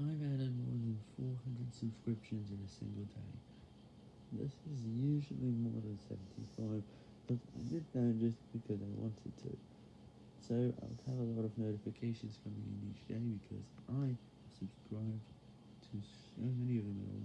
I've added more than 400 subscriptions in a single day. This is usually more than 75, but I did that just because I wanted to. So I'll have a lot of notifications coming in each day because I subscribed to so many of them